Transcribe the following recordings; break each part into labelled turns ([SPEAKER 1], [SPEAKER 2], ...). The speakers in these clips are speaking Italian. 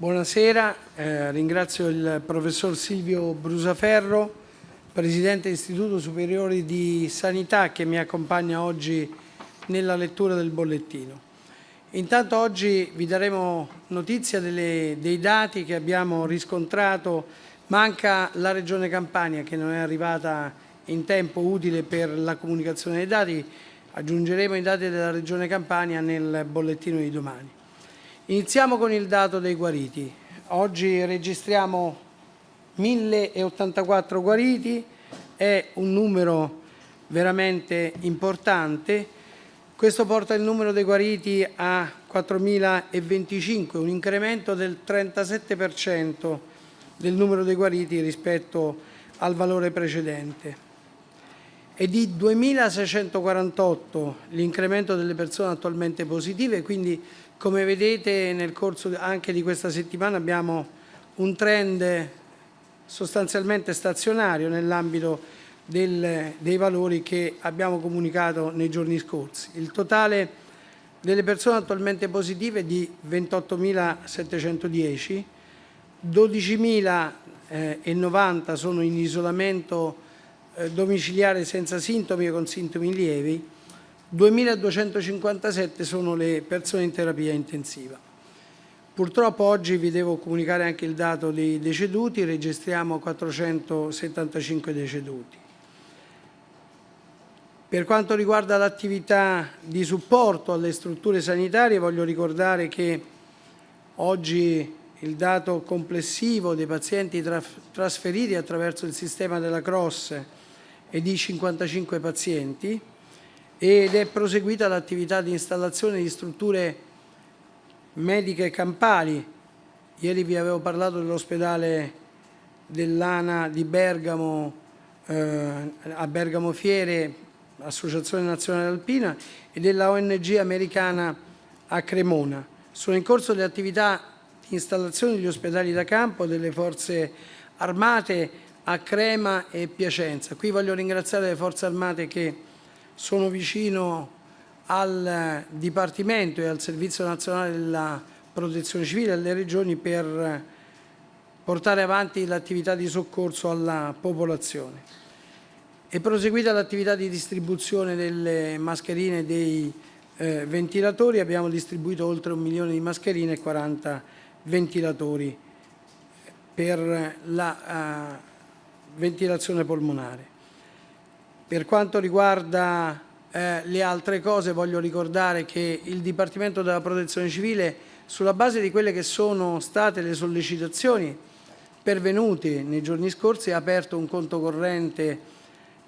[SPEAKER 1] Buonasera, eh, ringrazio il professor Silvio Brusaferro, Presidente dell'Istituto Superiore di Sanità che mi accompagna oggi nella lettura del bollettino. Intanto oggi vi daremo notizia delle, dei dati che abbiamo riscontrato, manca la Regione Campania che non è arrivata in tempo utile per la comunicazione dei dati, aggiungeremo i dati della Regione Campania nel bollettino di domani. Iniziamo con il dato dei guariti. Oggi registriamo 1084 guariti, è un numero veramente importante. Questo porta il numero dei guariti a 4.025, un incremento del 37% del numero dei guariti rispetto al valore precedente. È di 2.648 l'incremento delle persone attualmente positive, quindi come vedete nel corso anche di questa settimana abbiamo un trend sostanzialmente stazionario nell'ambito dei valori che abbiamo comunicato nei giorni scorsi. Il totale delle persone attualmente positive è di 28.710, 12.090 sono in isolamento eh, domiciliare senza sintomi o con sintomi lievi, 2.257 sono le persone in terapia intensiva. Purtroppo oggi vi devo comunicare anche il dato dei deceduti, registriamo 475 deceduti. Per quanto riguarda l'attività di supporto alle strutture sanitarie, voglio ricordare che oggi il dato complessivo dei pazienti trasferiti attraverso il sistema della CROSS è di 55 pazienti, ed è proseguita l'attività di installazione di strutture mediche campali. Ieri vi avevo parlato dell'ospedale dell'ANA di Bergamo, eh, a Bergamo Fiere, Associazione Nazionale Alpina, e della ONG americana a Cremona. Sono in corso le attività di installazione degli ospedali da campo delle forze armate a Crema e Piacenza. Qui voglio ringraziare le forze armate che sono vicino al Dipartimento e al Servizio Nazionale della Protezione Civile e alle regioni per portare avanti l'attività di soccorso alla popolazione. È proseguita l'attività di distribuzione delle mascherine e dei eh, ventilatori, abbiamo distribuito oltre un milione di mascherine e 40 ventilatori per la uh, ventilazione polmonare. Per quanto riguarda eh, le altre cose voglio ricordare che il Dipartimento della Protezione Civile sulla base di quelle che sono state le sollecitazioni pervenute nei giorni scorsi ha aperto un conto corrente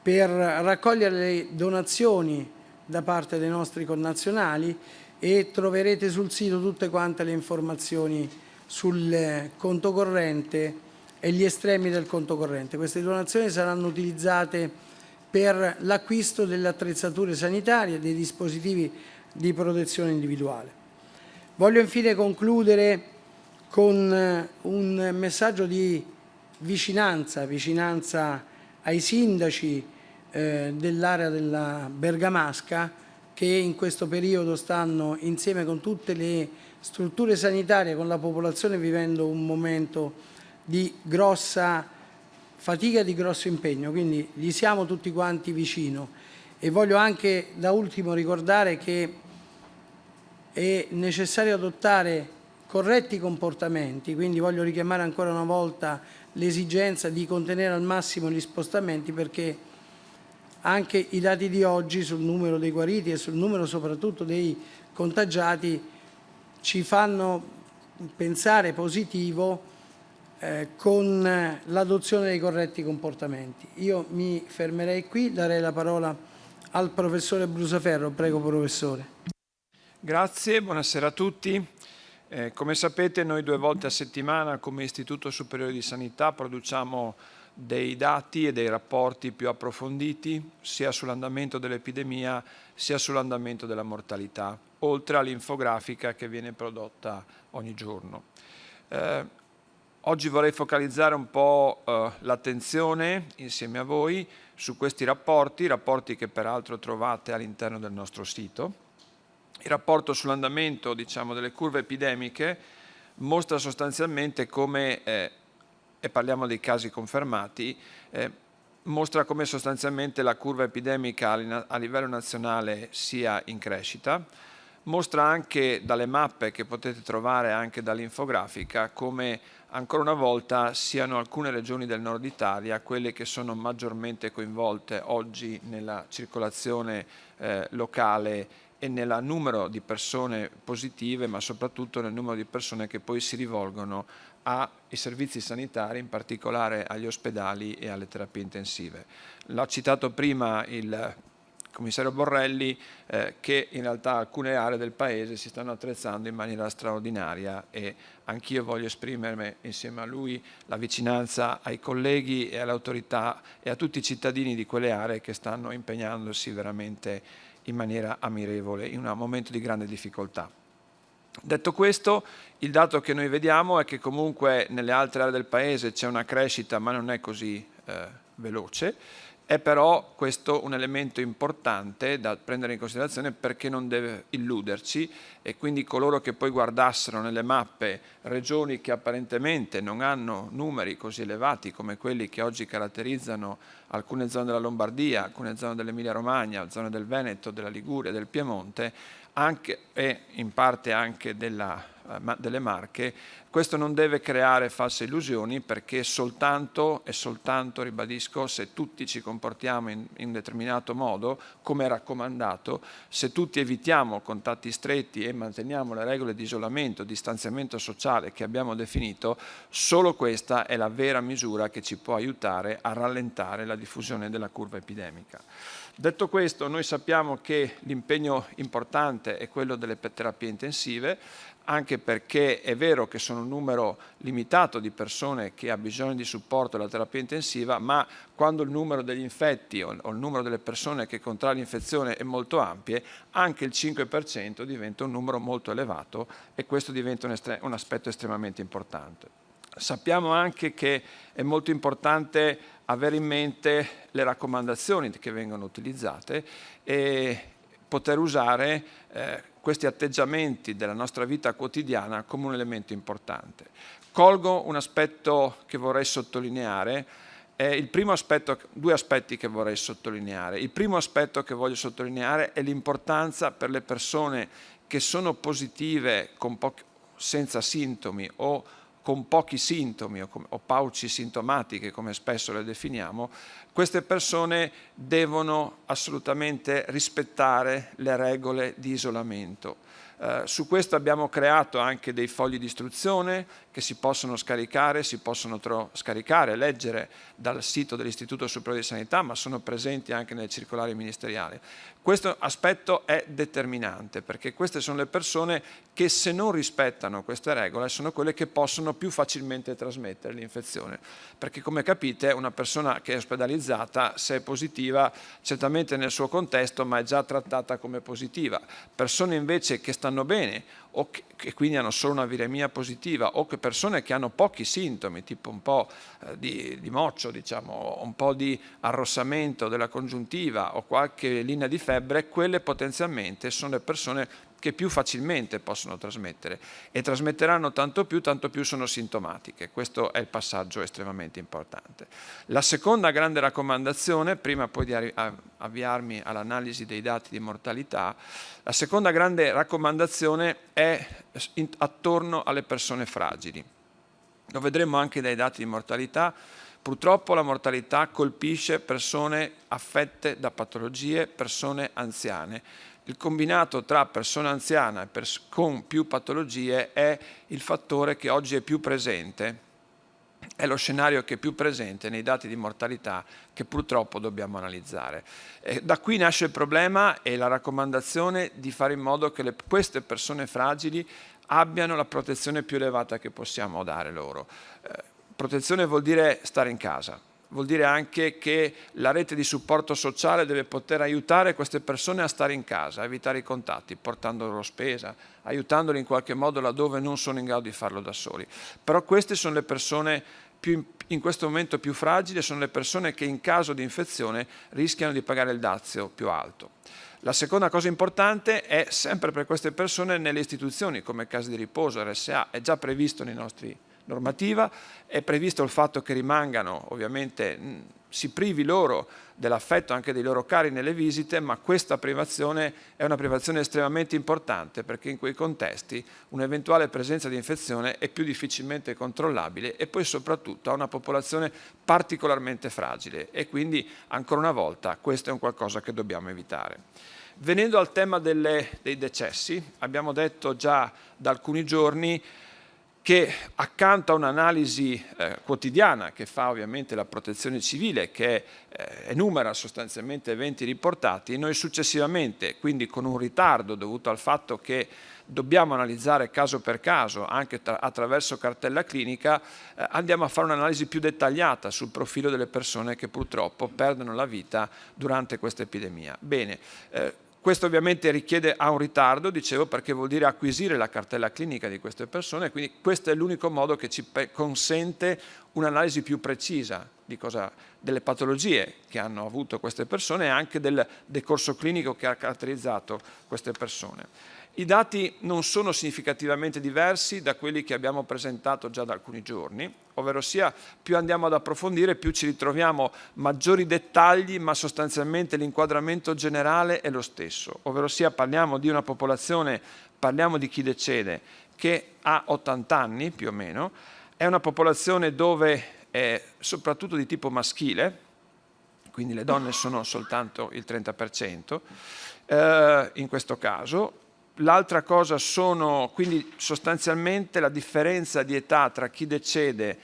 [SPEAKER 1] per raccogliere le donazioni da parte dei nostri connazionali e troverete sul sito tutte quante le informazioni sul conto corrente e gli estremi del conto corrente. Queste donazioni saranno utilizzate per l'acquisto delle attrezzature sanitarie e dei dispositivi di protezione individuale. Voglio infine concludere con eh, un messaggio di vicinanza, vicinanza ai sindaci eh, dell'area della Bergamasca che in questo periodo stanno insieme con tutte le strutture sanitarie, con la popolazione vivendo un momento di grossa fatica di grosso impegno, quindi gli siamo tutti quanti vicino. E voglio anche da ultimo ricordare che è necessario adottare corretti comportamenti, quindi voglio richiamare ancora una volta l'esigenza di contenere al massimo gli spostamenti perché anche i dati di oggi sul numero dei guariti e sul numero soprattutto dei contagiati ci fanno pensare positivo eh, con l'adozione dei corretti comportamenti. Io mi fermerei qui, darei la parola al professore Brusaferro. Prego, professore.
[SPEAKER 2] Grazie, buonasera a tutti. Eh, come sapete noi due volte a settimana come Istituto Superiore di Sanità produciamo dei dati e dei rapporti più approfonditi sia sull'andamento dell'epidemia sia sull'andamento della mortalità, oltre all'infografica che viene prodotta ogni giorno. Eh, Oggi vorrei focalizzare un po' eh, l'attenzione insieme a voi su questi rapporti, rapporti che peraltro trovate all'interno del nostro sito. Il rapporto sull'andamento diciamo, delle curve epidemiche mostra sostanzialmente come, eh, e parliamo dei casi confermati, eh, mostra come sostanzialmente la curva epidemica a livello nazionale sia in crescita, mostra anche dalle mappe che potete trovare anche dall'infografica come ancora una volta siano alcune regioni del nord Italia quelle che sono maggiormente coinvolte oggi nella circolazione eh, locale e nel numero di persone positive ma soprattutto nel numero di persone che poi si rivolgono ai servizi sanitari, in particolare agli ospedali e alle terapie intensive. L'ha citato prima il commissario Borrelli eh, che in realtà alcune aree del Paese si stanno attrezzando in maniera straordinaria e anch'io voglio esprimermi insieme a lui la vicinanza ai colleghi e alle autorità e a tutti i cittadini di quelle aree che stanno impegnandosi veramente in maniera ammirevole in un momento di grande difficoltà. Detto questo, il dato che noi vediamo è che comunque nelle altre aree del Paese c'è una crescita ma non è così eh, veloce, è però questo un elemento importante da prendere in considerazione perché non deve illuderci e quindi coloro che poi guardassero nelle mappe regioni che apparentemente non hanno numeri così elevati come quelli che oggi caratterizzano alcune zone della Lombardia, alcune zone dell'Emilia Romagna, zone del Veneto, della Liguria, del Piemonte anche, e in parte anche della eh, delle marche, questo non deve creare false illusioni perché soltanto e soltanto, ribadisco, se tutti ci comportiamo in, in determinato modo, come raccomandato, se tutti evitiamo contatti stretti e manteniamo le regole di isolamento, distanziamento sociale che abbiamo definito, solo questa è la vera misura che ci può aiutare a rallentare la diffusione della curva epidemica. Detto questo, noi sappiamo che l'impegno importante è quello delle terapie intensive, anche perché è vero che sono un numero limitato di persone che ha bisogno di supporto alla terapia intensiva, ma quando il numero degli infetti o, il numero delle persone che contrae l'infezione è molto ampie, anche il 5% diventa un numero molto elevato e questo diventa un, un aspetto estremamente importante. Sappiamo anche che è molto importante avere in mente le raccomandazioni che vengono utilizzate e poter usare eh, questi atteggiamenti della nostra vita quotidiana come un elemento importante. Colgo un aspetto che vorrei sottolineare, aspetto, due aspetti che vorrei sottolineare. Il primo aspetto che voglio sottolineare è l'importanza per le persone che sono positive senza sintomi o con pochi sintomi o, o pauci sintomatiche, come spesso le definiamo, queste persone devono assolutamente rispettare le regole di isolamento. Eh, su questo abbiamo creato anche dei fogli di istruzione che si possono scaricare, si possono scaricare, leggere dal sito dell'Istituto Superiore di Sanità, ma sono presenti anche nelle circolari ministeriali. Questo aspetto è determinante perché queste sono le persone che se non rispettano queste regole sono quelle che possono più facilmente trasmettere l'infezione. Perché come capite una persona che è ospedalizzata, se è positiva, certamente nel suo contesto, ma è già trattata come positiva. Persone invece che stanno bene o che, quindi hanno solo una viremia positiva o che persone che hanno pochi sintomi, tipo un po' eh, di, di, moccio, diciamo, un po' di arrossamento della congiuntiva o qualche linea di febbre, quelle potenzialmente sono le persone che più facilmente possono trasmettere e trasmetteranno tanto più, tanto più sono sintomatiche. Questo è il passaggio estremamente importante. La seconda grande raccomandazione, prima poi di avviarmi all'analisi dei dati di mortalità, la seconda grande raccomandazione è attorno alle persone fragili. Lo vedremo anche dai dati di mortalità, Purtroppo la mortalità colpisce persone affette da patologie, persone anziane. Il combinato tra persona anziana e pers con più patologie è il fattore che oggi è più presente, è lo scenario che è più presente nei dati di mortalità che purtroppo dobbiamo analizzare. E da qui nasce il problema e la raccomandazione di fare in modo che le, queste persone fragili abbiano la protezione più elevata che possiamo dare loro. Eh, protezione vuol dire stare in casa, vuol dire anche che la rete di supporto sociale deve poter aiutare queste persone a stare in casa, a evitare i contatti, portando loro spesa, aiutandoli in qualche modo laddove non sono in grado di farlo da soli. Però queste sono le persone più, in questo momento più fragili sono le persone che in caso di infezione rischiano di pagare il dazio più alto. La seconda cosa importante è sempre per queste persone nelle istituzioni come case di riposo, RSA, è già previsto nei nostri normativa, è previsto il fatto che rimangano, ovviamente si privi loro dell'affetto anche dei loro cari nelle visite, ma questa privazione è una privazione estremamente importante perché in quei contesti un'eventuale presenza di infezione è più difficilmente controllabile e poi soprattutto ha una popolazione particolarmente fragile e quindi ancora una volta questo è un qualcosa che dobbiamo evitare. Venendo al tema delle, dei decessi, abbiamo detto già da alcuni giorni che accanto a un'analisi eh, quotidiana che fa ovviamente la protezione civile che eh, enumera sostanzialmente eventi riportati, noi successivamente, quindi con un ritardo dovuto al fatto che dobbiamo analizzare caso per caso, anche attraverso cartella clinica, eh, andiamo a fare un'analisi più dettagliata sul profilo delle persone che purtroppo perdono la vita durante questa epidemia. Bene, eh, questo ovviamente richiede a un ritardo, dicevo, perché vuol dire acquisire la cartella clinica di queste persone, quindi questo è l'unico modo che ci consente un'analisi più precisa cosa, delle patologie che hanno avuto queste persone e anche del decorso clinico che ha caratterizzato queste persone. I dati non sono significativamente diversi da quelli che abbiamo presentato già da alcuni giorni, ovvero sia più andiamo ad approfondire più ci ritroviamo maggiori dettagli ma sostanzialmente l'inquadramento generale è lo stesso, ovvero sia parliamo di una popolazione, parliamo di chi decede che ha 80 anni più o meno, è una popolazione dove è soprattutto di tipo maschile, quindi le donne sono soltanto il 30%, eh, in questo caso, L'altra cosa sono quindi sostanzialmente la differenza di età tra chi decede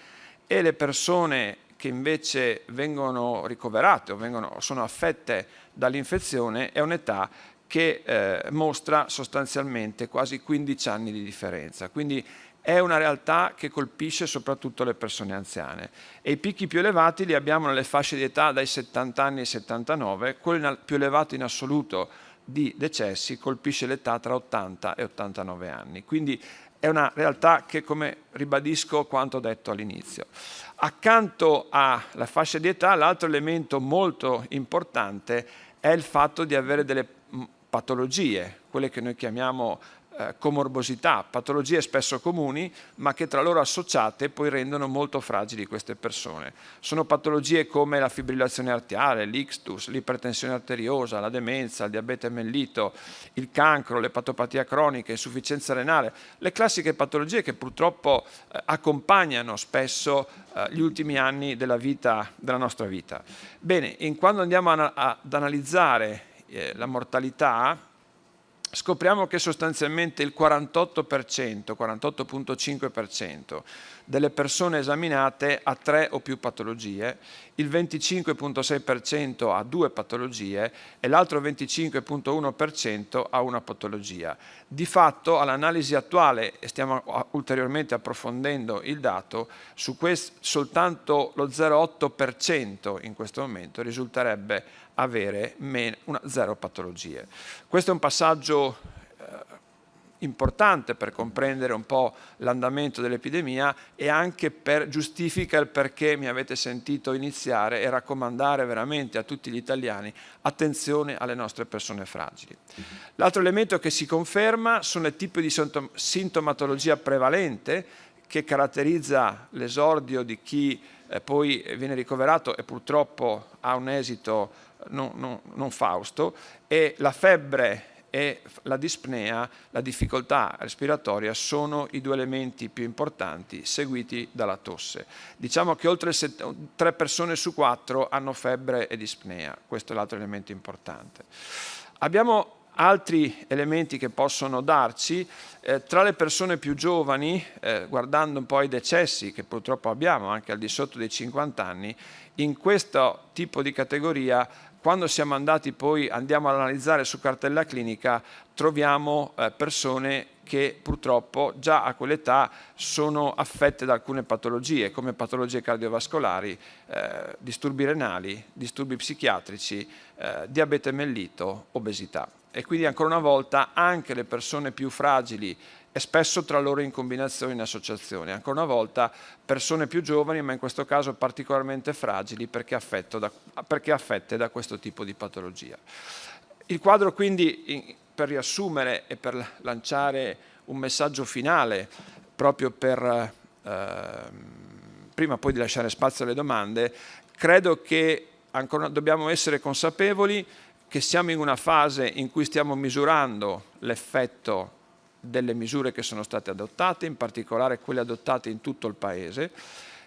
[SPEAKER 2] e le persone che invece vengono ricoverate o vengono, sono affette dall'infezione è un'età che eh, mostra sostanzialmente quasi 15 anni di differenza. Quindi è una realtà che colpisce soprattutto le persone anziane e i picchi più elevati li abbiamo nelle fasce di età dai 70 anni ai 79, quello più elevato in assoluto di decessi colpisce l'età tra 80 e 89 anni. Quindi è una realtà che, come ribadisco quanto detto all'inizio. Accanto alla fascia di età, l'altro elemento molto importante è il fatto di avere delle patologie, quelle che noi chiamiamo comorbosità, patologie spesso comuni, ma che tra loro associate poi rendono molto fragili queste persone. Sono patologie come la fibrillazione arteriale, l'ictus, l'ipertensione arteriosa, la demenza, il diabete mellito, il cancro, l'epatopatia cronica, l'insufficienza renale, le classiche patologie che purtroppo eh, accompagnano spesso eh, gli ultimi anni della, vita, della nostra vita. Bene, in quando andiamo ad analizzare eh, la mortalità, scopriamo che sostanzialmente il 48%, 48.5% delle persone esaminate ha tre o più patologie, il 25.6% ha due patologie e l'altro 25.1% ha una patologia. Di fatto all'analisi attuale, e stiamo ulteriormente approfondendo il dato, su questo soltanto lo 0,8% in questo momento risulterebbe avere una zero patologie. Questo è un passaggio importante per comprendere un po' l'andamento dell'epidemia e anche per giustifica il perché mi avete sentito iniziare e raccomandare veramente a tutti gli italiani attenzione alle nostre persone fragili. L'altro elemento che si conferma sono i tipi di sintomatologia prevalente che caratterizza l'esordio di chi eh, poi viene ricoverato e purtroppo ha un esito non, non, non fausto e la febbre e la dispnea, la difficoltà respiratoria sono i due elementi più importanti seguiti dalla tosse. Diciamo che oltre 3 persone su 4 hanno febbre e dispnea, questo è l'altro elemento importante. Abbiamo altri elementi che possono darci, eh, tra le persone più giovani, eh, guardando un po' i decessi che purtroppo abbiamo anche al di sotto dei 50 anni, in questo tipo di categoria quando siamo andati poi, andiamo ad analizzare su cartella clinica, troviamo eh, persone che purtroppo già a quell'età sono affette da alcune patologie, come patologie cardiovascolari, eh, disturbi renali, disturbi psichiatrici, eh, diabete mellito, obesità. E quindi ancora una volta anche le persone più fragili e spesso tra loro in combinazione in associazione. Ancora una volta persone più giovani, ma in questo caso particolarmente fragili perché, da, perché affette da questo tipo di patologia. Il quadro quindi, per riassumere e per lanciare un messaggio finale, proprio per, eh, prima poi di lasciare spazio alle domande, credo che ancora dobbiamo essere consapevoli che siamo in una fase in cui stiamo misurando l'effetto delle misure che sono state adottate, in particolare quelle adottate in tutto il Paese.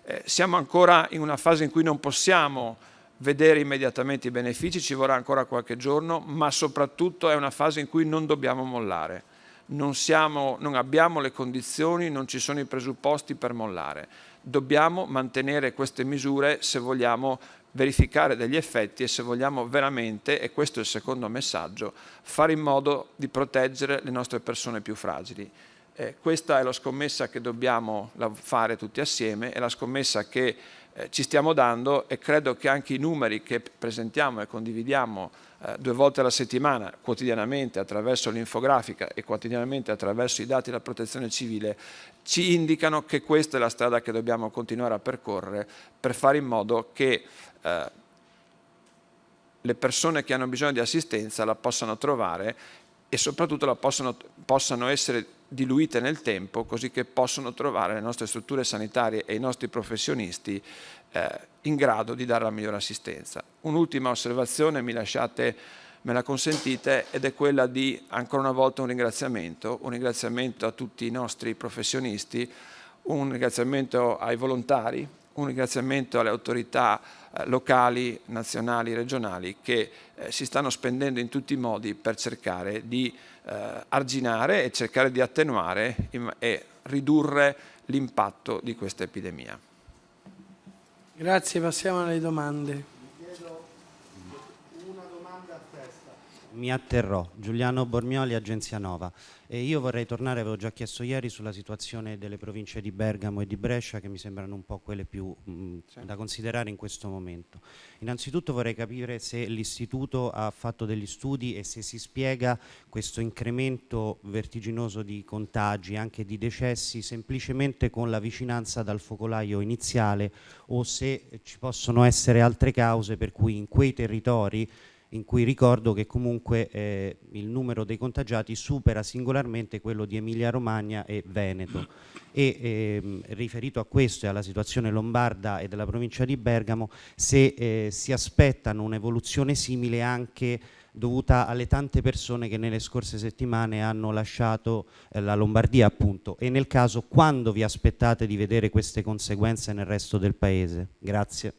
[SPEAKER 2] Eh, siamo ancora in una fase in cui non possiamo vedere immediatamente i benefici, ci vorrà ancora qualche giorno, ma soprattutto è una fase in cui non dobbiamo mollare. Non, siamo, non abbiamo le condizioni, non ci sono i presupposti per mollare. Dobbiamo mantenere queste misure se vogliamo verificare degli effetti e se vogliamo veramente, e questo è il secondo messaggio, fare in modo di proteggere le nostre persone più fragili. Eh, questa è la scommessa che dobbiamo fare tutti assieme, è la scommessa che eh, ci stiamo dando e credo che anche i numeri che presentiamo e condividiamo eh, due volte alla settimana, quotidianamente attraverso l'infografica e quotidianamente attraverso i dati della protezione civile, ci indicano che questa è la strada che dobbiamo continuare a percorrere per fare in modo che eh, le persone che hanno bisogno di assistenza la possano trovare e soprattutto la possano, possano essere diluite nel tempo così che possono trovare le nostre strutture sanitarie e i nostri professionisti eh, in grado di dare la migliore assistenza. Un'ultima osservazione, mi lasciate, me la consentite, ed è quella di ancora una volta un ringraziamento, un ringraziamento a tutti i nostri professionisti, un ringraziamento ai volontari, un ringraziamento alle autorità eh, locali, nazionali, regionali che eh, si stanno spendendo in tutti i modi per cercare di eh, arginare e cercare di attenuare e ridurre l'impatto di questa epidemia.
[SPEAKER 1] Grazie, passiamo alle domande.
[SPEAKER 3] Mi atterrò. Giuliano Bormioli, Agenzia Nova. E io vorrei tornare, avevo già chiesto ieri, sulla situazione delle province di Bergamo e di Brescia, che mi sembrano un po' quelle più mh, sì. da considerare in questo momento. Innanzitutto vorrei capire se l'Istituto ha fatto degli studi e se si spiega questo incremento vertiginoso di contagi, anche di decessi, semplicemente con la vicinanza dal focolaio iniziale o se ci possono essere altre cause per cui in quei territori in cui ricordo che comunque eh, il numero dei contagiati supera singolarmente quello di Emilia Romagna e Veneto e ehm, riferito a questo e alla situazione lombarda e della provincia di Bergamo se eh, si aspettano un'evoluzione simile anche dovuta alle tante persone che nelle scorse settimane hanno lasciato eh, la Lombardia appunto e nel caso quando vi aspettate di vedere queste conseguenze nel resto del paese? Grazie.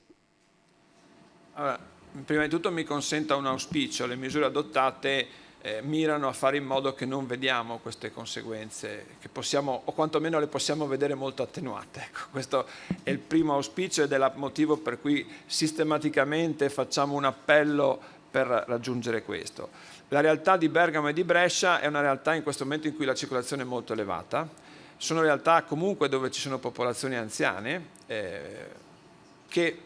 [SPEAKER 2] Allora, prima di tutto mi consenta un auspicio, le misure adottate eh, mirano a fare in modo che non vediamo queste conseguenze, che possiamo, o quantomeno le possiamo vedere molto attenuate. Ecco, questo è il primo auspicio ed è il motivo per cui sistematicamente facciamo un appello per raggiungere questo. La realtà di Bergamo e di Brescia è una realtà in questo momento in cui la circolazione è molto elevata, sono realtà comunque dove ci sono popolazioni anziane eh, che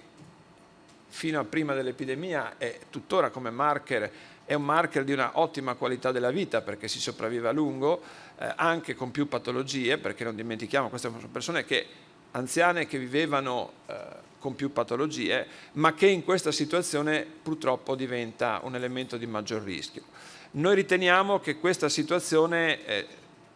[SPEAKER 2] fino a prima dell'epidemia e tuttora come marker è un marker di una ottima qualità della vita perché si sopravvive a lungo, eh, anche con più patologie, perché non dimentichiamo, queste sono persone che, anziane che vivevano eh, con più patologie, ma che in questa situazione purtroppo diventa un elemento di maggior rischio. Noi riteniamo che questa situazione eh,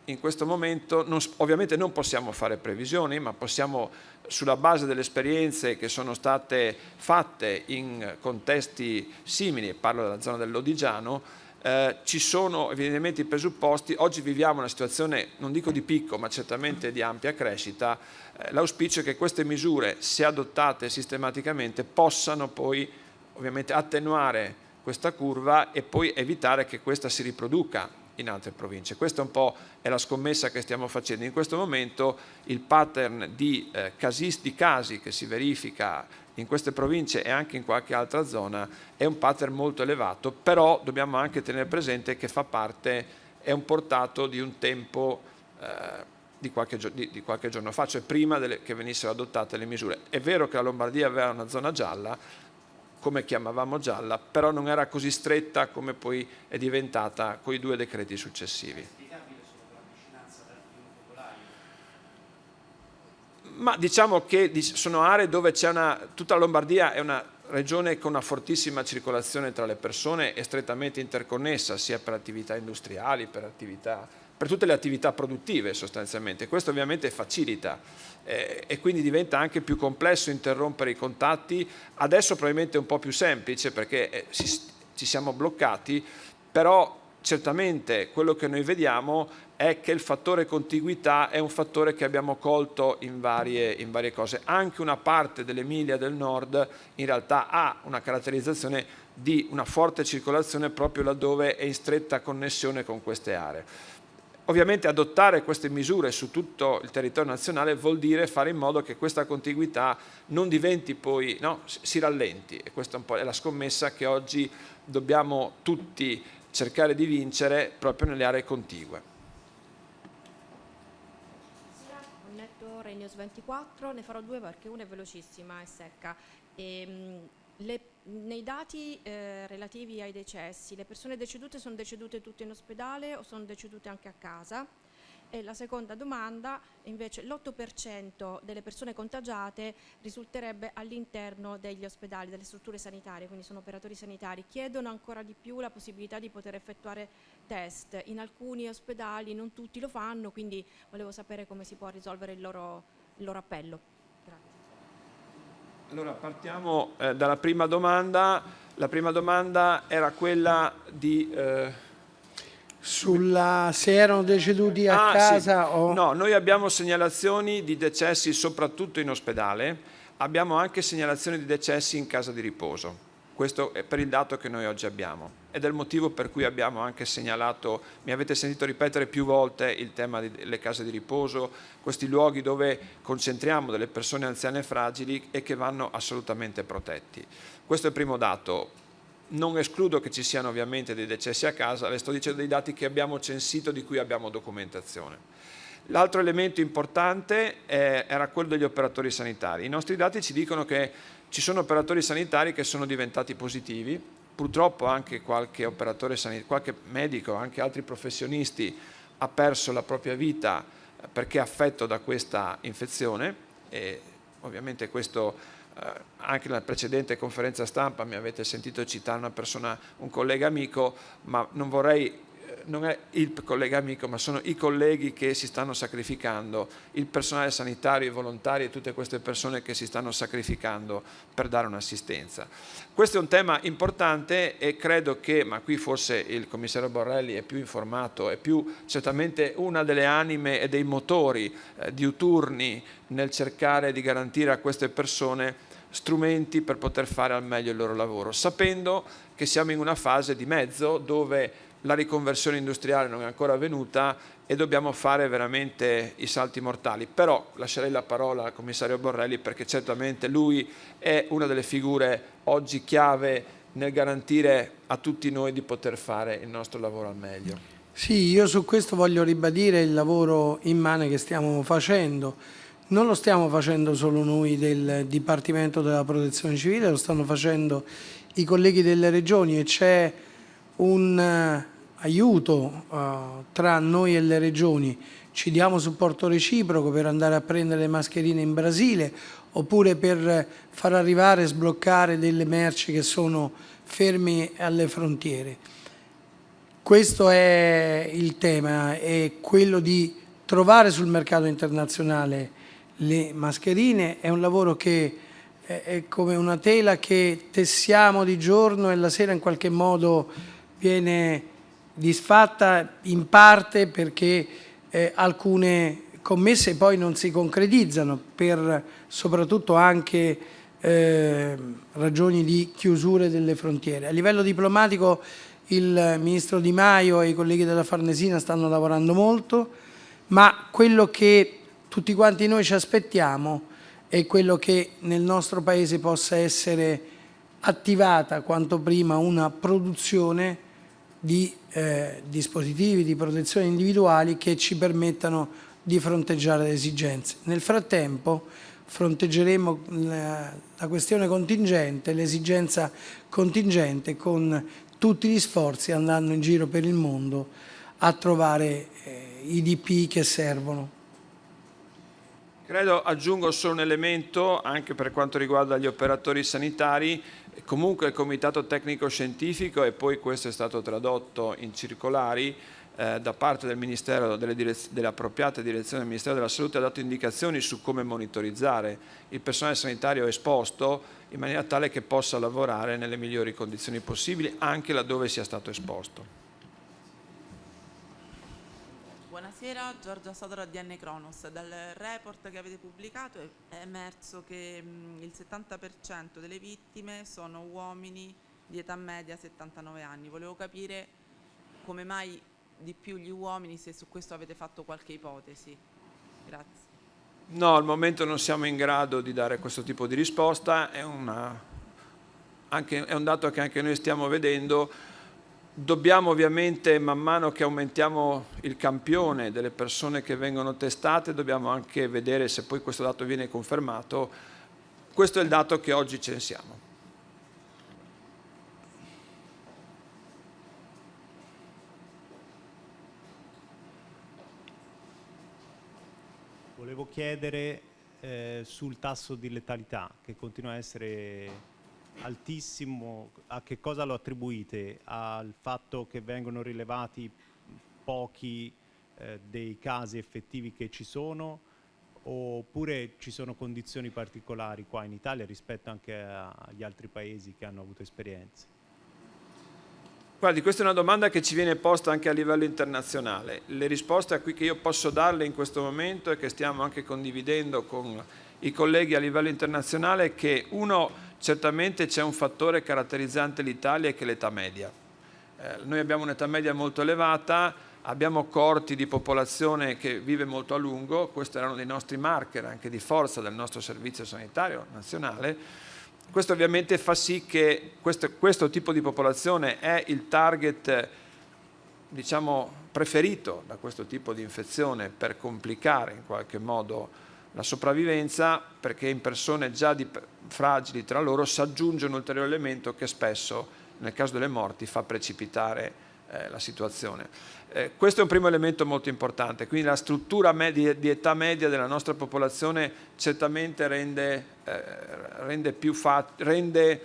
[SPEAKER 2] in questo momento non, ovviamente non possiamo fare previsioni, ma possiamo sulla base delle esperienze che sono state fatte in contesti simili, parlo della zona dell'Odigiano, eh, ci sono evidentemente i presupposti, oggi viviamo una situazione non dico di picco ma certamente di ampia crescita, eh, l'auspicio è che queste misure se adottate sistematicamente possano poi ovviamente attenuare questa curva e poi evitare che questa si riproduca in altre province. Questa un po' è la scommessa che stiamo facendo. In questo momento il pattern di, eh, casis, di casi che si verifica in queste province e anche in qualche altra zona è un pattern molto elevato, però dobbiamo anche tenere presente che fa parte, è un portato di un tempo eh, di, qualche, di, di qualche, giorno fa, cioè prima delle, che venissero adottate le misure. È vero che la Lombardia aveva una zona gialla, come chiamavamo gialla, però non era così stretta come poi è diventata con i due decreti successivi. Ma diciamo che sono aree dove c'è una... tutta la Lombardia è una regione con una fortissima circolazione tra le persone e strettamente interconnessa sia per attività industriali, per attività per tutte le attività produttive sostanzialmente. Questo ovviamente facilita eh, e quindi diventa anche più complesso interrompere i contatti. Adesso probabilmente è un po' più semplice perché eh, si, ci siamo bloccati, però certamente quello che noi vediamo è che il fattore contiguità è un fattore che abbiamo colto in varie, in varie cose. Anche una parte dell'Emilia del Nord in realtà ha una caratterizzazione di una forte circolazione proprio laddove è in stretta connessione con queste aree. Ovviamente adottare queste misure su tutto il territorio nazionale vuol dire fare in modo che questa contiguità non diventi poi, no, si rallenti e questa è un po' la scommessa che oggi dobbiamo tutti cercare di vincere proprio nelle aree contigue.
[SPEAKER 4] News 24, ne farò due perché una è velocissima e secca. E, ehm, le, nei dati eh, relativi ai decessi, le persone decedute sono decedute tutte in ospedale o sono decedute anche a casa? E la seconda domanda, invece l'8% delle persone contagiate risulterebbe all'interno degli ospedali, delle strutture sanitarie, quindi sono operatori sanitari. Chiedono ancora di più la possibilità di poter effettuare test. In alcuni ospedali non tutti lo fanno, quindi volevo sapere come si può risolvere il loro, il loro appello.
[SPEAKER 2] Allora partiamo eh, dalla prima domanda. La prima domanda era quella di... Eh
[SPEAKER 1] sulla, se erano deceduti a
[SPEAKER 2] ah,
[SPEAKER 1] casa
[SPEAKER 2] sì.
[SPEAKER 1] o...
[SPEAKER 2] No, noi abbiamo segnalazioni di decessi soprattutto in ospedale, abbiamo anche segnalazioni di decessi in casa di riposo. Questo è per il dato che noi oggi abbiamo ed è il motivo per cui abbiamo anche segnalato, mi avete sentito ripetere più volte il tema delle case di riposo, questi luoghi dove concentriamo delle persone anziane fragili e che vanno assolutamente protetti. Questo è il primo dato non escludo che ci siano ovviamente dei decessi a casa, le sto dicendo dei dati che abbiamo censito, di cui abbiamo documentazione. L'altro elemento importante eh, era quello degli operatori sanitari. I nostri dati ci dicono che ci sono operatori sanitari che sono diventati positivi, purtroppo anche qualche operatore sanitario, qualche medico, anche altri professionisti ha perso la propria vita perché affetto da questa infezione e ovviamente questo eh, anche nella precedente conferenza stampa mi avete sentito citare una persona, un collega amico, ma non vorrei eh, non è il collega amico, ma sono i colleghi che si stanno sacrificando, il personale sanitario, i volontari e tutte queste persone che si stanno sacrificando per dare un'assistenza. Questo è un tema importante e credo che, ma qui forse il commissario Borrelli è più informato, è più certamente una delle anime e dei motori eh, diuturni nel cercare di garantire a queste persone strumenti per poter fare al meglio il loro lavoro, sapendo che siamo in una fase di mezzo dove la riconversione industriale non è ancora avvenuta e dobbiamo fare veramente i salti mortali. Però lascerei la parola al commissario Borrelli perché certamente lui è una delle figure oggi chiave nel garantire a tutti noi di poter fare il nostro lavoro al meglio.
[SPEAKER 1] Sì, io su questo voglio ribadire il lavoro immane che stiamo facendo non lo stiamo facendo solo noi del Dipartimento della Protezione Civile, lo stanno facendo i colleghi delle regioni e c'è un uh, aiuto uh, tra noi e le regioni. Ci diamo supporto reciproco per andare a prendere le mascherine in Brasile oppure per far arrivare e sbloccare delle merci che sono fermi alle frontiere. Questo è il tema, è quello di trovare sul mercato internazionale le mascherine, è un lavoro che è come una tela che tessiamo di giorno e la sera in qualche modo viene disfatta in parte perché eh, alcune commesse poi non si concretizzano per soprattutto anche eh, ragioni di chiusure delle frontiere. A livello diplomatico il Ministro Di Maio e i colleghi della Farnesina stanno lavorando molto, ma quello che tutti quanti noi ci aspettiamo è quello che nel nostro Paese possa essere attivata quanto prima una produzione di eh, dispositivi di protezione individuali che ci permettano di fronteggiare le esigenze. Nel frattempo fronteggeremo la, la questione contingente, l'esigenza contingente con tutti gli sforzi andando in giro per il mondo a trovare eh, i DP che servono.
[SPEAKER 2] Credo aggiungo solo un elemento anche per quanto riguarda gli operatori sanitari, comunque il Comitato Tecnico Scientifico e poi questo è stato tradotto in circolari eh, da parte del Ministero, delle, direz appropriate direzioni del Ministero della Salute ha dato indicazioni su come monitorizzare il personale sanitario esposto in maniera tale che possa lavorare nelle migliori condizioni possibili anche laddove sia stato esposto.
[SPEAKER 5] Buonasera, Giorgia Sodora di N Cronos. Dal report che avete pubblicato è emerso che il 70% delle vittime sono uomini di età media 79 anni. Volevo capire come mai di più gli uomini, se su questo avete fatto qualche ipotesi. Grazie.
[SPEAKER 2] No, al momento non siamo in grado di dare questo tipo di risposta, è, una, anche, è un dato che anche noi stiamo vedendo Dobbiamo ovviamente, man mano che aumentiamo il campione delle persone che vengono testate, dobbiamo anche vedere se poi questo dato viene confermato. Questo è il dato che oggi censiamo.
[SPEAKER 6] Volevo chiedere eh, sul tasso di letalità che continua a essere altissimo, a che cosa lo attribuite? Al fatto che vengono rilevati pochi eh, dei casi effettivi che ci sono oppure ci sono condizioni particolari qua in Italia rispetto anche agli altri paesi che hanno avuto esperienze?
[SPEAKER 2] Guardi, questa è una domanda che ci viene posta anche a livello internazionale. Le risposte a cui che io posso darle in questo momento e che stiamo anche condividendo con i colleghi a livello internazionale che uno certamente c'è un fattore caratterizzante l'Italia che è l'età media. Eh, noi abbiamo un'età media molto elevata, abbiamo corti di popolazione che vive molto a lungo, questi erano dei nostri marker anche di forza del nostro servizio sanitario nazionale. Questo ovviamente fa sì che questo, questo tipo di popolazione è il target diciamo, preferito da questo tipo di infezione per complicare in qualche modo la sopravvivenza perché in persone già fragili tra loro si aggiunge un ulteriore elemento che spesso nel caso delle morti fa precipitare eh, la situazione. Eh, questo è un primo elemento molto importante, quindi la struttura media, di età media della nostra popolazione certamente rende, eh, rende più rende,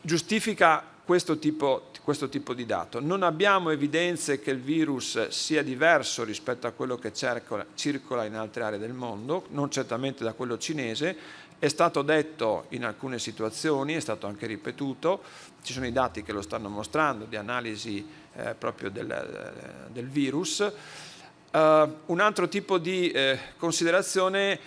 [SPEAKER 2] giustifica questo tipo, questo tipo, di dato. Non abbiamo evidenze che il virus sia diverso rispetto a quello che circola, circola in altre aree del mondo, non certamente da quello cinese, è stato detto in alcune situazioni, è stato anche ripetuto, ci sono i dati che lo stanno mostrando di analisi eh, proprio del, del virus. Uh, un altro tipo di eh, considerazione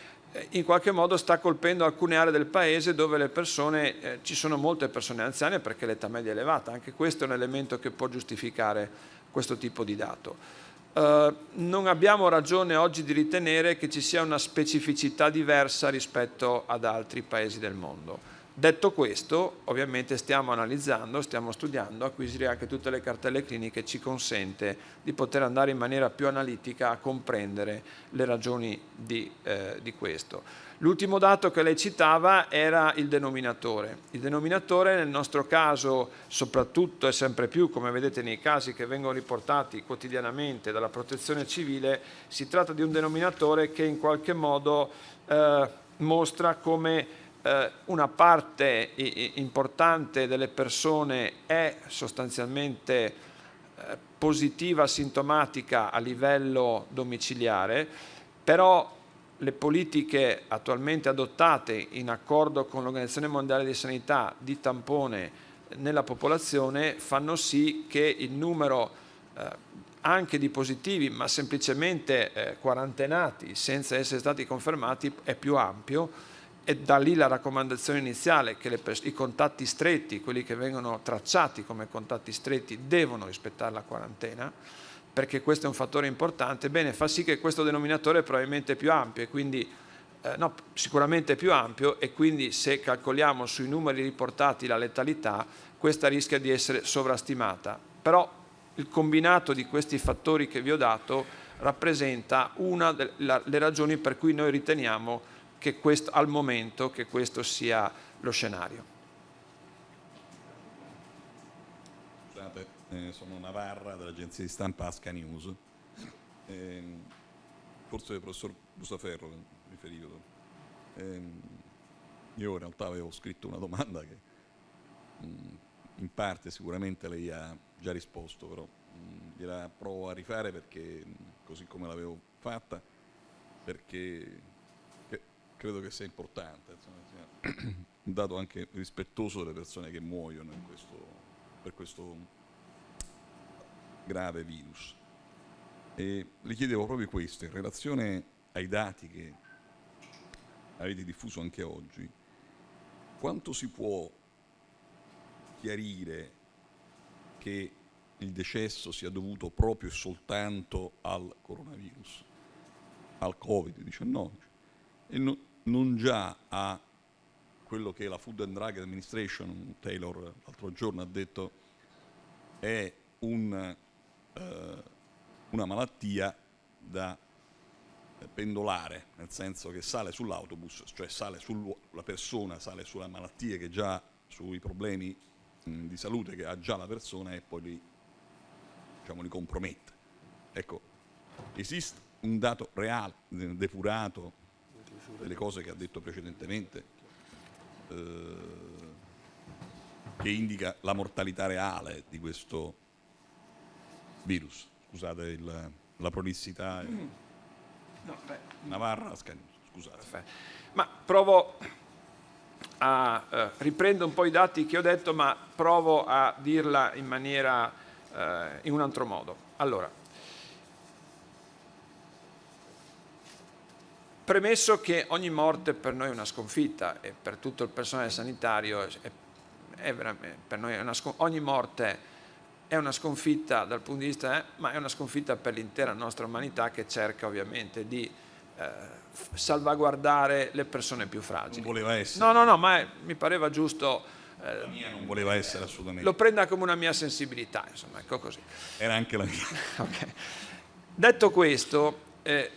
[SPEAKER 2] in qualche modo sta colpendo alcune aree del paese dove le persone, eh, ci sono molte persone anziane perché l'età media è elevata, anche questo è un elemento che può giustificare questo tipo di dato. Eh, non abbiamo ragione oggi di ritenere che ci sia una specificità diversa rispetto ad altri paesi del mondo. Detto questo, ovviamente stiamo analizzando, stiamo studiando, acquisire anche tutte le cartelle cliniche ci consente di poter andare in maniera più analitica a comprendere le ragioni di, eh, di questo. L'ultimo dato che lei citava era il denominatore. Il denominatore nel nostro caso, soprattutto e sempre più, come vedete nei casi che vengono riportati quotidianamente dalla protezione civile, si tratta di un denominatore che in qualche modo eh, mostra come una parte importante delle persone è sostanzialmente eh, positiva, sintomatica a livello domiciliare, però le politiche attualmente adottate in accordo con l'Organizzazione Mondiale di Sanità di tampone nella popolazione fanno sì che il numero eh, anche di positivi ma semplicemente eh, quarantenati senza essere stati confermati è più ampio e da lì la raccomandazione iniziale che i contatti stretti, quelli che vengono tracciati come contatti stretti, devono rispettare la quarantena, perché questo è un fattore importante, bene, fa sì che questo denominatore probabilmente più ampio, e quindi, eh, no, sicuramente più ampio e quindi se calcoliamo sui numeri riportati la letalità, questa rischia di essere sovrastimata. Però il combinato di questi fattori che vi ho dato rappresenta una delle ragioni per cui noi riteniamo che questo, al momento che questo sia lo scenario.
[SPEAKER 7] Eh, sono Navarra dell'agenzia di stampa Asca News. Eh, forse il professor Busaferro riferivo. Ehm, io in realtà avevo scritto una domanda che mh, mm, in parte sicuramente lei ha già risposto, però mh, mm, gliela provo a rifare perché, mh, mm, così come l'avevo fatta, perché credo che sia importante, insomma, sia un dato anche rispettoso delle persone che muoiono questo, per questo grave virus. E le chiedevo proprio questo, in relazione ai dati che avete diffuso anche oggi, quanto si può chiarire che il decesso sia dovuto proprio e soltanto al coronavirus, al Covid-19 e no, non già a quello che la Food and Drug Administration, Taylor l'altro giorno ha detto, è un, eh, una malattia da pendolare, nel senso che sale sull'autobus, cioè sale sul, la persona sale sulla malattia che già, sui problemi mh, di salute che ha già la persona e poi li, diciamo, li compromette. Ecco, esiste un dato reale, depurato, delle cose che ha detto precedentemente, eh, che indica la mortalità reale di questo virus. Scusate il, la prolissità.
[SPEAKER 2] No,
[SPEAKER 7] Navarra, scusate.
[SPEAKER 2] Ma provo a eh, riprendo un po' i dati che ho detto, ma provo a dirla in maniera eh, in un altro modo. Allora, premesso che ogni morte per noi è una sconfitta e per tutto il personale sanitario è, è per noi è una ogni morte è una sconfitta dal punto di vista, eh, ma è una sconfitta per l'intera nostra umanità che cerca ovviamente di eh, salvaguardare le persone più fragili.
[SPEAKER 7] Non voleva essere.
[SPEAKER 2] No, no, no, ma è, mi pareva giusto...
[SPEAKER 7] Eh, la mia non voleva essere assolutamente.
[SPEAKER 2] Lo prenda come una mia sensibilità, insomma, ecco così.
[SPEAKER 7] Era anche la mia.
[SPEAKER 2] okay. Detto questo, eh,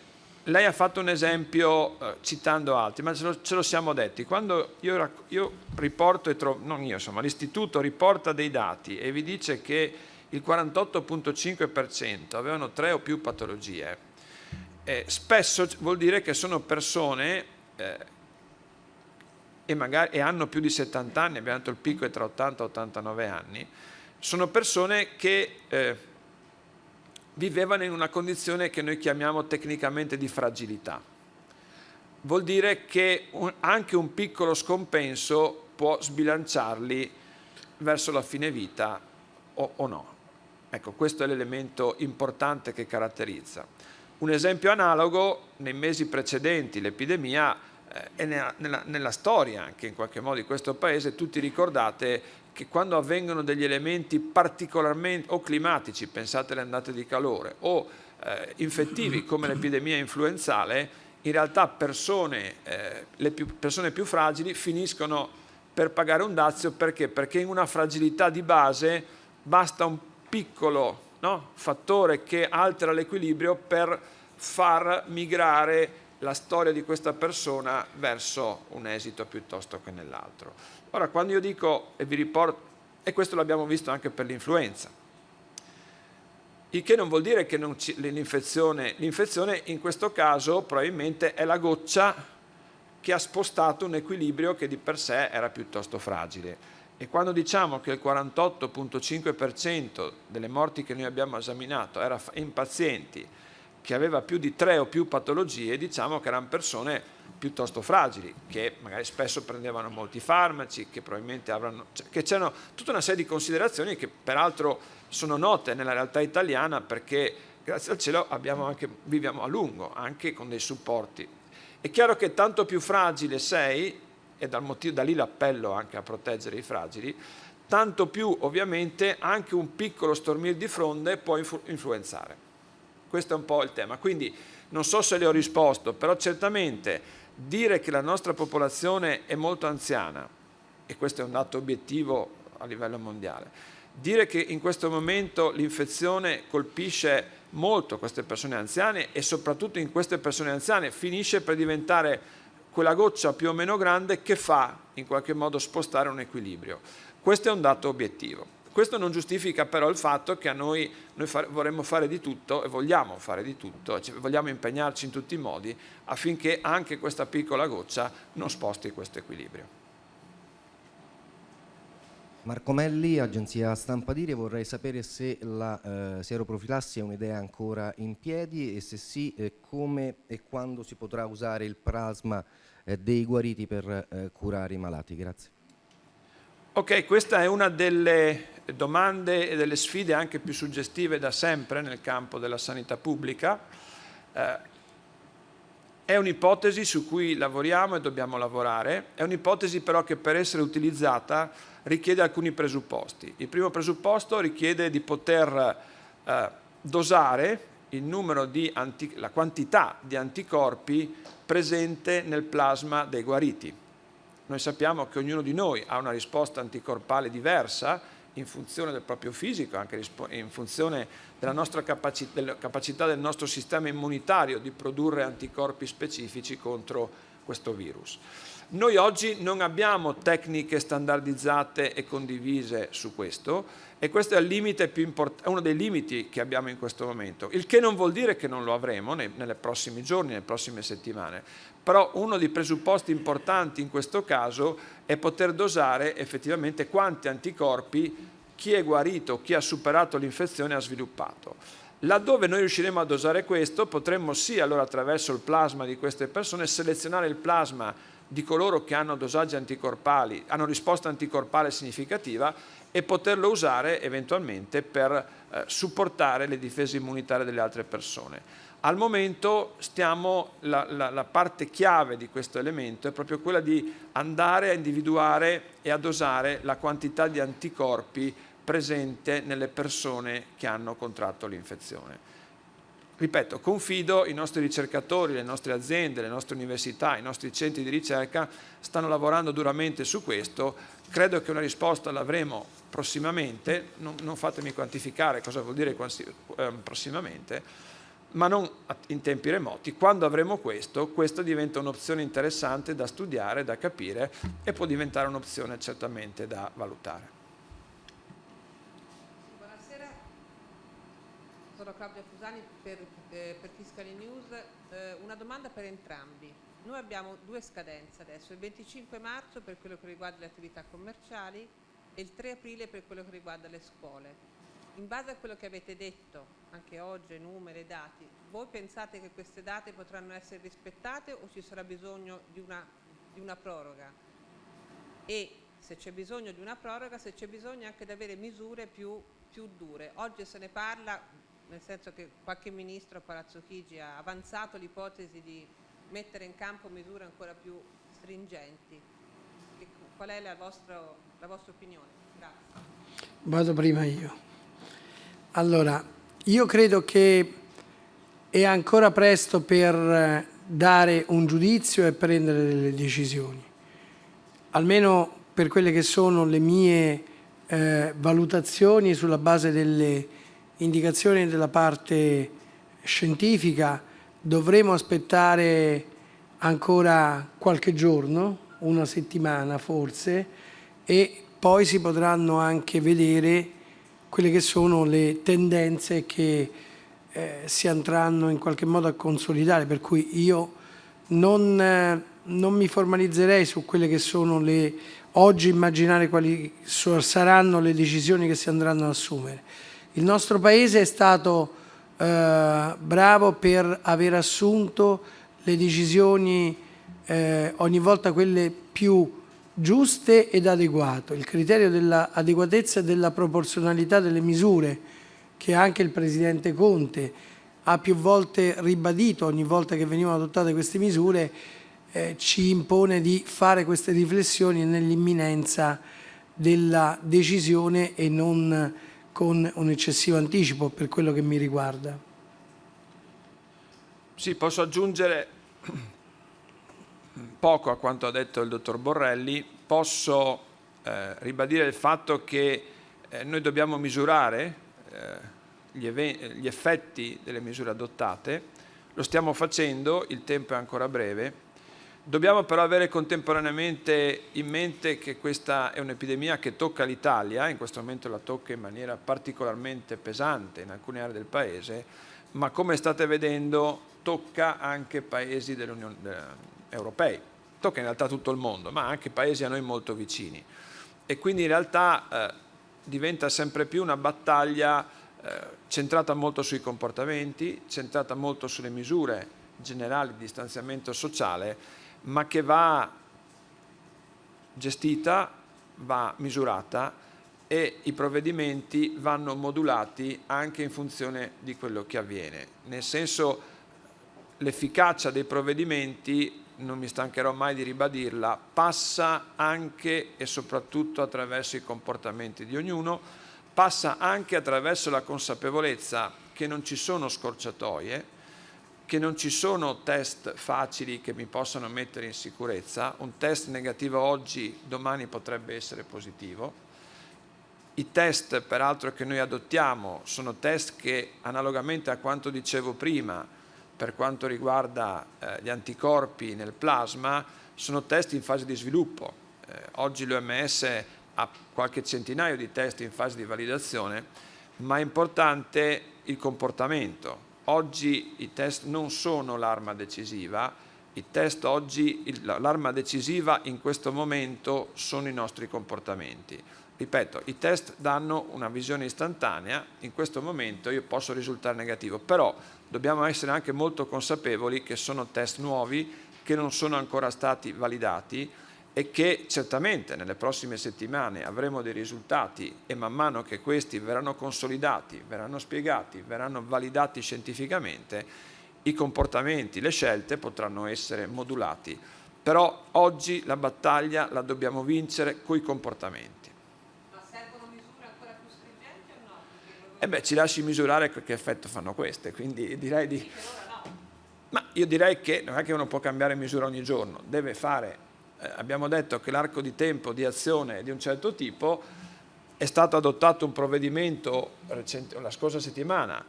[SPEAKER 2] lei ha fatto un esempio eh, citando altri, ma ce lo, ce lo, siamo detti. Quando io, io riporto e non io insomma, l'istituto riporta dei dati e vi dice che il 48.5% avevano tre o più patologie, eh, spesso vuol dire che sono persone eh, e, magari, e hanno più di 70 anni, abbiamo detto il picco è tra 80 e 89 anni, sono persone che eh, vivevano in una condizione che noi chiamiamo tecnicamente di fragilità. Vuol dire che un, anche un piccolo scompenso può sbilanciarli verso la fine vita o, o no. Ecco, questo è l'elemento importante che caratterizza. Un esempio analogo, nei mesi precedenti l'epidemia eh, e nella, nella, nella storia anche in qualche modo di questo paese, tutti ricordate che quando avvengono degli elementi particolarmente o climatici, pensate alle andate di calore, o eh, infettivi come l'epidemia influenzale, in realtà persone, eh, le più, persone più fragili finiscono per pagare un dazio perché? Perché in una fragilità di base basta un piccolo no, fattore che altera l'equilibrio per far migrare la storia di questa persona verso un esito piuttosto che nell'altro. Ora, quando io dico e vi riporto, e questo l'abbiamo visto anche per l'influenza, il che non vuol dire che l'infezione, l'infezione in questo caso probabilmente è la goccia che ha spostato un equilibrio che di per sé era piuttosto fragile. E quando diciamo che il 48.5% delle morti che noi abbiamo esaminato era in pazienti che aveva più di tre o più patologie, diciamo che erano persone piuttosto fragili, che magari spesso prendevano molti farmaci, che probabilmente avranno, cioè, che c'erano tutta una serie di considerazioni che peraltro sono note nella realtà italiana perché grazie al cielo anche, viviamo a lungo, anche con dei supporti. È chiaro che tanto più fragile sei, e motivo, da lì l'appello anche a proteggere i fragili, tanto più ovviamente anche un piccolo stormir di fronde può influ influenzare. Questo è un po' il tema. Quindi non so se le ho risposto, però certamente dire che la nostra popolazione è molto anziana, e questo è un dato obiettivo a livello mondiale, dire che in questo momento l'infezione colpisce molto queste persone anziane e soprattutto in queste persone anziane finisce per diventare quella goccia più o meno grande che fa in qualche modo spostare un equilibrio. Questo è un dato obiettivo. Questo non giustifica però il fatto che a noi, noi fare, vorremmo fare di tutto e vogliamo fare di tutto, cioè vogliamo impegnarci in tutti i modi affinché anche questa piccola goccia non sposti questo equilibrio.
[SPEAKER 8] Marco Melli, agenzia Stampa Dire, vorrei sapere se la eh, sieroprofilassi è un'idea ancora in piedi e se sì, eh, come e quando si potrà usare il plasma eh, dei guariti per eh, curare i malati. Grazie.
[SPEAKER 2] Ok, questa è una delle domande e delle sfide anche più suggestive da sempre nel campo della sanità pubblica. Eh, è un'ipotesi su cui lavoriamo e dobbiamo lavorare, è un'ipotesi però che per essere utilizzata richiede alcuni presupposti. Il primo presupposto richiede di poter eh, dosare la quantità di anticorpi presente nel plasma dei guariti. Noi sappiamo che ognuno di noi ha una risposta anticorpale diversa in funzione del proprio fisico, anche in funzione della, nostra capacità, della capacità del nostro sistema immunitario di produrre anticorpi specifici contro questo virus. Noi oggi non abbiamo tecniche standardizzate e condivise su questo e questo è, uno dei limiti che abbiamo in questo momento, il che non vuol dire che non lo avremo nei, nei prossimi giorni, nelle prossime settimane, però uno dei presupposti importanti in questo caso è poter dosare effettivamente quanti anticorpi chi è guarito, chi ha superato l'infezione ha sviluppato. Laddove noi riusciremo a dosare questo, potremmo sì, allora attraverso il plasma di queste persone, selezionare il plasma di coloro che hanno dosaggi anticorpali, hanno risposta anticorpale significativa e poterlo usare eventualmente per eh, supportare le difese immunitarie delle altre persone. Al momento stiamo, la, la, la, parte chiave di questo elemento è proprio quella di andare a individuare e a dosare la quantità di anticorpi presente nelle persone che hanno contratto l'infezione. Ripeto, confido i nostri ricercatori, le nostre aziende, le nostre università, i nostri centri di ricerca stanno lavorando duramente su questo, credo che una risposta l'avremo prossimamente, non, non, fatemi quantificare cosa vuol dire eh, prossimamente, ma non in tempi remoti. Quando avremo questo, questo diventa un'opzione interessante da studiare, da capire e può diventare un'opzione certamente da valutare.
[SPEAKER 9] Buonasera, sono Claudia Fusani per, eh, per Fiscali News. Eh, una domanda per entrambi. Noi abbiamo due scadenze adesso, il 25 marzo per quello che riguarda le attività commerciali e il 3 aprile per quello che riguarda le scuole in base a quello che avete detto, anche oggi, numeri dati, voi pensate che queste date potranno essere rispettate o ci sarà bisogno di una, di una proroga? E se c'è bisogno di una proroga, se c'è bisogno anche di avere misure più, più dure. Oggi se ne parla, nel senso che qualche ministro a Palazzo Chigi ha avanzato l'ipotesi di mettere in campo misure ancora più stringenti. Qual è la vostra, la vostra opinione? Grazie.
[SPEAKER 1] Vado prima io. Allora, io credo che è ancora presto per dare un giudizio e prendere delle decisioni, almeno per quelle che sono le mie eh, valutazioni sulla base delle indicazioni della parte scientifica, dovremo aspettare ancora qualche giorno, una settimana forse, e poi si potranno anche vedere quelle che sono le tendenze che eh, si andranno in qualche modo a consolidare, per cui io non, eh, non mi formalizzerei su quelle che sono le, oggi immaginare quali saranno le decisioni che si andranno ad assumere. Il nostro Paese è stato eh, bravo per aver assunto le decisioni eh, ogni volta quelle più giuste ed adeguate. Il criterio dell'adeguatezza e della proporzionalità delle misure che anche il Presidente Conte ha più volte ribadito ogni volta che venivano adottate queste misure eh, ci impone di fare queste riflessioni nell'imminenza della decisione e non con un eccessivo anticipo per quello che mi riguarda.
[SPEAKER 2] Sì, posso aggiungere poco a quanto ha detto il dottor Borrelli, posso eh, ribadire il fatto che eh, noi dobbiamo misurare eh, gli, gli effetti delle misure adottate, lo stiamo facendo, il tempo è ancora breve, Dobbiamo però avere contemporaneamente in mente che questa è un'epidemia che tocca l'Italia, in questo momento la tocca in maniera particolarmente pesante in alcune aree del Paese, ma come state vedendo tocca anche paesi dell'Unione europei, tocca in realtà tutto il mondo, ma anche paesi a noi molto vicini. E quindi in realtà eh, diventa sempre più una battaglia eh, centrata molto sui comportamenti, centrata molto sulle misure generali di distanziamento sociale, ma che va gestita, va misurata e i provvedimenti vanno modulati anche in funzione di quello che avviene. Nel senso l'efficacia dei provvedimenti, non mi stancherò mai di ribadirla, passa anche e soprattutto attraverso i comportamenti di ognuno, passa anche attraverso la consapevolezza che non ci sono scorciatoie, che non ci sono test facili che mi possano mettere in sicurezza, un test negativo oggi, domani potrebbe essere positivo. I test peraltro che noi adottiamo sono test che analogamente a quanto dicevo prima per quanto riguarda eh, gli anticorpi nel plasma sono test in fase di sviluppo. Eh, oggi l'OMS ha qualche centinaio di test in fase di validazione, ma è importante il comportamento, Oggi i test non sono l'arma decisiva, l'arma decisiva in questo momento sono i nostri comportamenti. Ripeto, i test danno una visione istantanea, in questo momento io posso risultare negativo, però dobbiamo essere anche molto consapevoli che sono test nuovi, che non sono ancora stati validati, e che certamente nelle prossime settimane avremo dei risultati e man mano che questi verranno consolidati, verranno spiegati, verranno validati scientificamente, i comportamenti, le scelte potranno essere modulati. Però oggi la battaglia la dobbiamo vincere coi comportamenti.
[SPEAKER 9] Ma servono misure ancora più stringenti o no?
[SPEAKER 2] Eh beh, ci lasci misurare che effetto fanno queste, quindi direi di... Ma io direi che non è che uno può cambiare misura ogni giorno, deve fare abbiamo detto che l'arco di tempo di azione è di un certo tipo, è stato adottato un provvedimento recente, la scorsa settimana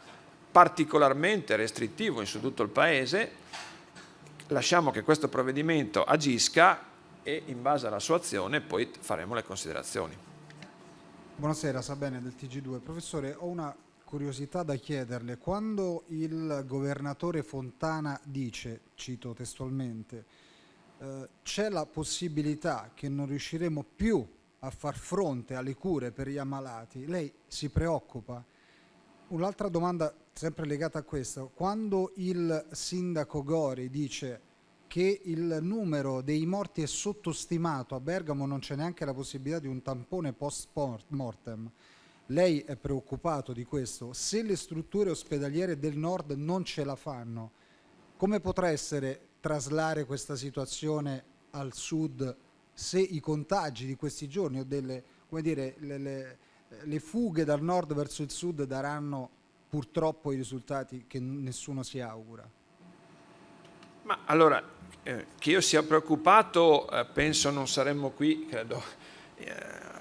[SPEAKER 2] particolarmente restrittivo su tutto il Paese, lasciamo che questo provvedimento agisca e in base alla sua azione poi faremo le considerazioni.
[SPEAKER 10] Buonasera, Sabene del TG2. Professore, ho una curiosità da chiederle. Quando il governatore Fontana dice, cito testualmente, eh, c'è la possibilità che non riusciremo più a far fronte alle cure per gli ammalati, lei si preoccupa? Un'altra domanda sempre legata a questo, quando il sindaco Gori dice che il numero dei morti è sottostimato, a Bergamo non c'è neanche la possibilità di un tampone post mortem, lei è preoccupato di questo? Se le strutture ospedaliere del nord non ce la fanno, come potrà essere traslare questa situazione al sud se i contagi di questi giorni o delle, dire, le, le, le fughe dal nord verso il sud daranno purtroppo i risultati che nessuno si augura?
[SPEAKER 2] Ma allora, eh, che io sia preoccupato, eh, penso non saremmo qui, credo, eh,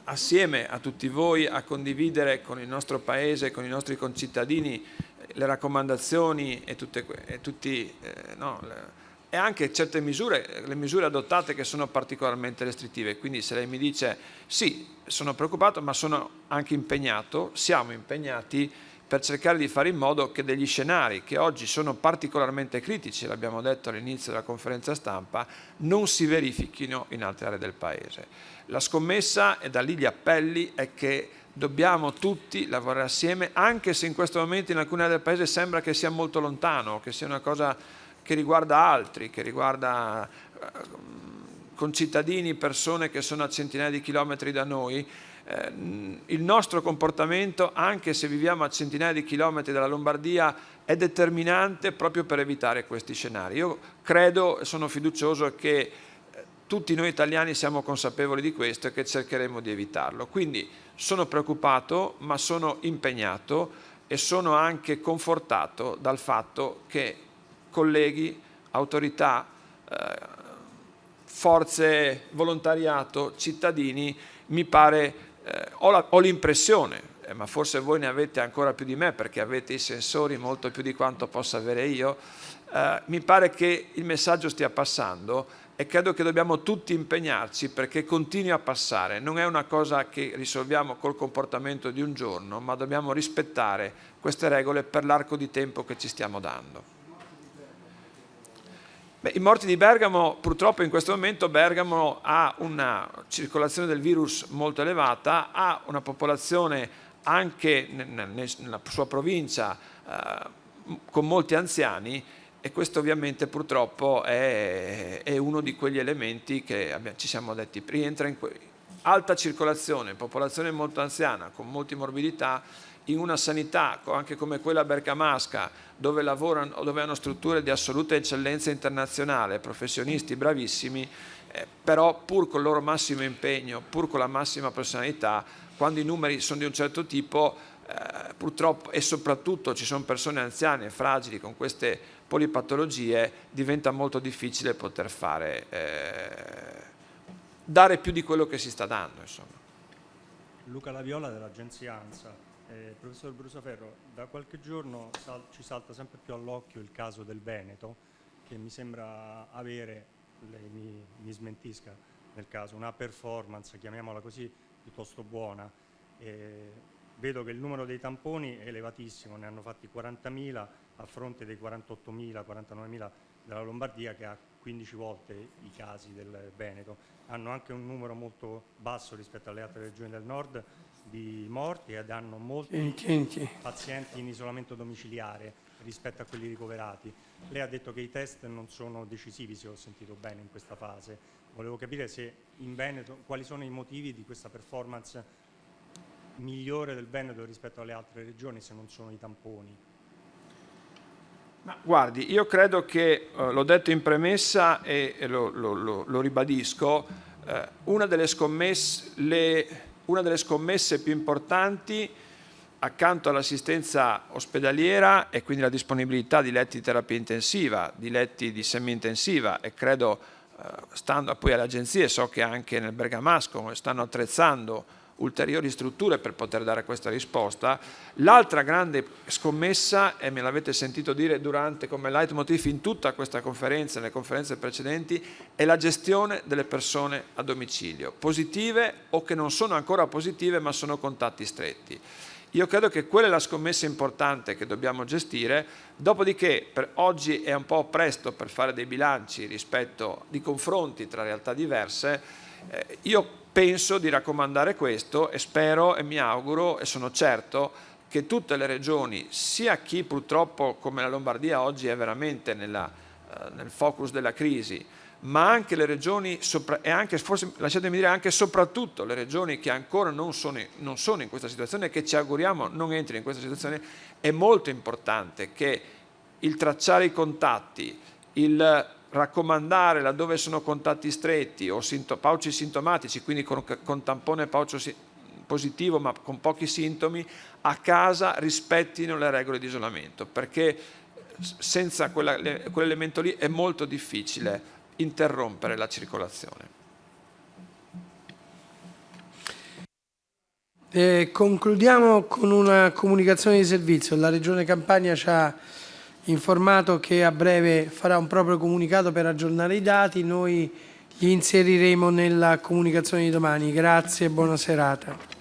[SPEAKER 2] assieme a tutti voi a condividere con il nostro Paese, con i nostri concittadini, eh, le raccomandazioni e, tutte, e tutti, eh, no, le, e anche certe misure, le misure adottate che sono particolarmente restrittive. Quindi se lei mi dice sì, sono preoccupato ma sono anche impegnato, siamo impegnati per cercare di fare in modo che degli scenari che oggi sono particolarmente critici, l'abbiamo detto all'inizio della conferenza stampa, non si verifichino in altre aree del Paese. La scommessa, e da lì gli appelli, è che dobbiamo tutti lavorare assieme, anche se in questo momento in alcune aree del Paese sembra che sia molto lontano, che sia una cosa che riguarda altri, che riguarda eh, concittadini, persone che sono a centinaia di chilometri da noi, eh, il nostro comportamento, anche se viviamo a centinaia di chilometri dalla Lombardia, è determinante proprio per evitare questi scenari. Io credo e sono fiducioso che eh, tutti noi italiani siamo consapevoli di questo e che cercheremo di evitarlo. Quindi sono preoccupato, ma sono impegnato e sono anche confortato dal fatto che colleghi, autorità, eh, forze, volontariato, cittadini, mi pare, eh, ho l'impressione, eh, ma forse voi ne avete ancora più di me perché avete i sensori molto più di quanto possa avere io, eh, mi pare che il messaggio stia passando e credo che dobbiamo tutti impegnarci perché continui a passare. Non è una cosa che risolviamo col comportamento di un giorno, ma dobbiamo rispettare queste regole per l'arco di tempo che ci stiamo dando. Beh, I morti di Bergamo, purtroppo in questo momento Bergamo ha una circolazione del virus molto elevata, ha una popolazione anche nella sua provincia eh, con molti anziani e questo ovviamente purtroppo è, è uno di quegli elementi che abbiamo, ci siamo detti, rientra in alta circolazione, popolazione molto anziana, con molte morbidità, in una sanità anche come quella bergamasca dove lavorano dove hanno strutture di assoluta eccellenza internazionale, professionisti bravissimi, eh, però pur con il loro massimo impegno, pur con la massima professionalità, quando i numeri sono di un certo tipo, eh, purtroppo e soprattutto ci sono persone anziane, fragili con queste polipatologie, diventa molto difficile poter fare, eh, dare più di quello che si sta dando. Insomma.
[SPEAKER 11] Luca Laviola dell'agenzia ANSA. Eh, professor Brusaferro, da qualche giorno sal ci salta sempre più all'occhio il caso del Veneto, che mi sembra avere, lei mi, mi smentisca nel caso, una performance, chiamiamola così, piuttosto buona. Eh, vedo che il numero dei tamponi è elevatissimo, ne hanno fatti 40.000 a fronte dei 48.000, 49.000 della Lombardia che ha 15 volte i casi del Veneto. Hanno anche un numero molto basso rispetto alle altre regioni del nord di morti ed hanno molti pazienti in isolamento domiciliare rispetto a quelli ricoverati. Lei ha detto che i test non sono decisivi, se ho sentito bene, in questa fase. Volevo capire se in Veneto, quali sono i motivi di questa performance migliore del Veneto rispetto alle altre regioni, se non sono i tamponi.
[SPEAKER 2] Ma guardi, io credo che, eh, l'ho detto in premessa e, e lo, lo, lo, lo, ribadisco, eh, una delle scommesse, le, una delle scommesse più importanti accanto all'assistenza ospedaliera e quindi la disponibilità di letti di terapia intensiva, di letti di semi-intensiva e credo, eh, stando poi alle agenzie, so che anche nel Bergamasco stanno attrezzando ulteriori strutture per poter dare questa risposta. L'altra grande scommessa, e me l'avete sentito dire durante come leitmotiv in tutta questa conferenza, nelle conferenze precedenti, è la gestione delle persone a domicilio, positive o che non sono ancora positive ma sono contatti stretti. Io credo che quella è la scommessa importante che dobbiamo gestire, dopodiché per oggi è un po' presto per fare dei bilanci rispetto di confronti tra realtà diverse, eh, io penso di raccomandare questo e spero e mi auguro e sono certo che tutte le regioni, sia chi purtroppo come la Lombardia oggi è veramente nella, eh, nel focus della crisi, ma anche le regioni, e anche, forse lasciatemi dire anche soprattutto le regioni che ancora non sono, non sono in questa situazione che ci auguriamo non entrino in questa situazione, è molto importante che il tracciare i contatti, il raccomandare laddove sono contatti stretti o sinto, pauci sintomatici, quindi con, con tampone paucio si, positivo ma con pochi sintomi, a casa rispettino le regole di isolamento, perché senza quell'elemento lì è molto difficile interrompere la circolazione.
[SPEAKER 1] Eh, concludiamo con una comunicazione di servizio. La Regione Campania ci ha informato che a breve farà un proprio comunicato per aggiornare i dati, noi li inseriremo nella comunicazione di domani. Grazie e buona serata.